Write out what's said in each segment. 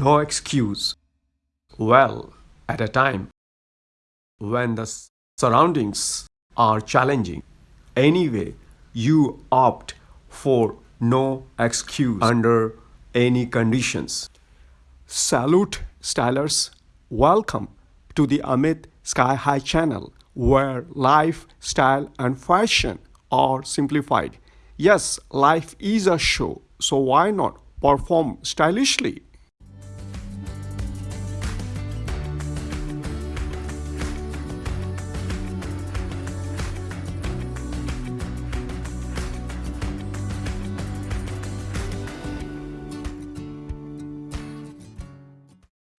No excuse. Well, at a time when the surroundings are challenging, anyway, you opt for no excuse under any conditions. Salute stylers. Welcome to the Amit Sky High channel where life, style and fashion are simplified. Yes, life is a show, so why not perform stylishly?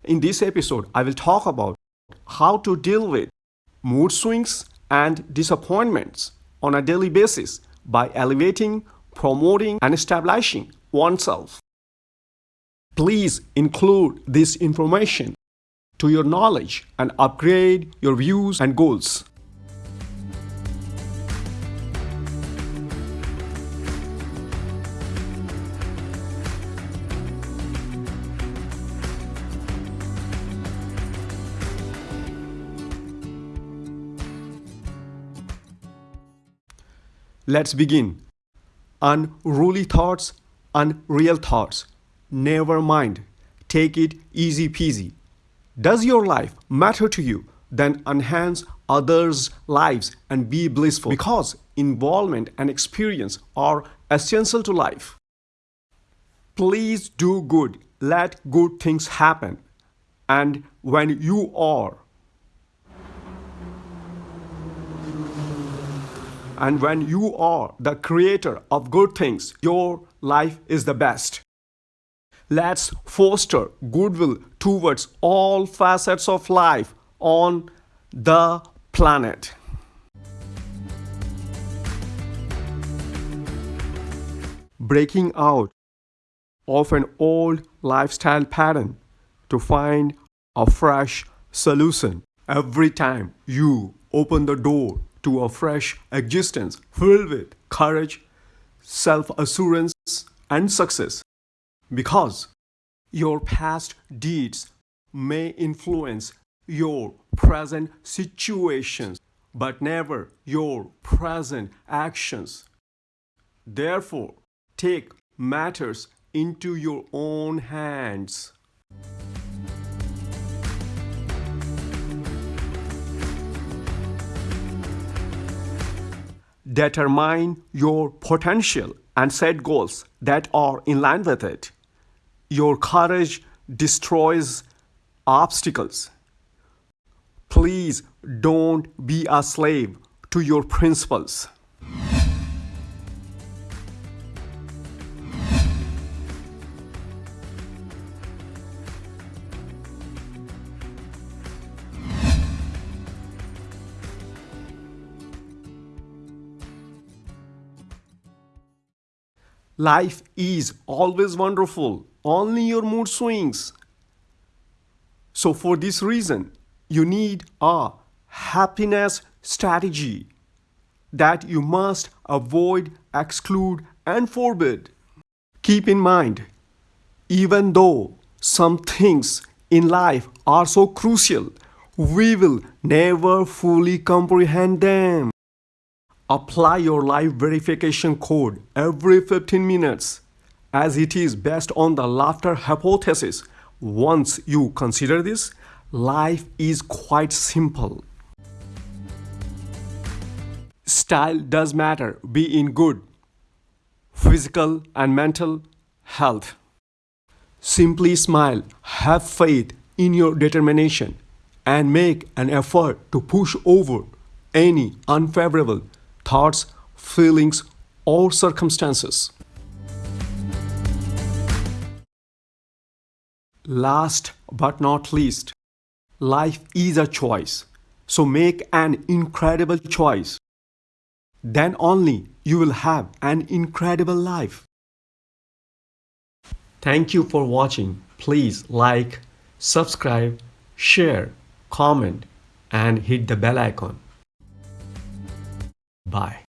In this episode, I will talk about how to deal with mood swings and disappointments on a daily basis by elevating, promoting, and establishing oneself. Please include this information to your knowledge and upgrade your views and goals. Let's begin. Unruly thoughts, unreal thoughts. Never mind. Take it easy peasy. Does your life matter to you? Then enhance others' lives and be blissful because involvement and experience are essential to life. Please do good. Let good things happen. And when you are And when you are the creator of good things, your life is the best. Let's foster goodwill towards all facets of life on the planet. Breaking out of an old lifestyle pattern to find a fresh solution every time you open the door to a fresh existence filled with courage, self-assurance, and success. Because your past deeds may influence your present situations, but never your present actions. Therefore, take matters into your own hands. Determine your potential and set goals that are in line with it. Your courage destroys obstacles. Please don't be a slave to your principles. Life is always wonderful, only your mood swings. So for this reason, you need a happiness strategy that you must avoid, exclude and forbid. Keep in mind, even though some things in life are so crucial, we will never fully comprehend them. Apply your live verification code every 15 minutes as it is based on the laughter hypothesis. Once you consider this, life is quite simple. Style does matter, be in good physical and mental health. Simply smile, have faith in your determination, and make an effort to push over any unfavorable thoughts, feelings, or circumstances. Last but not least, life is a choice. So make an incredible choice. Then only you will have an incredible life. Thank you for watching. Please like, subscribe, share, comment, and hit the bell icon. Bye.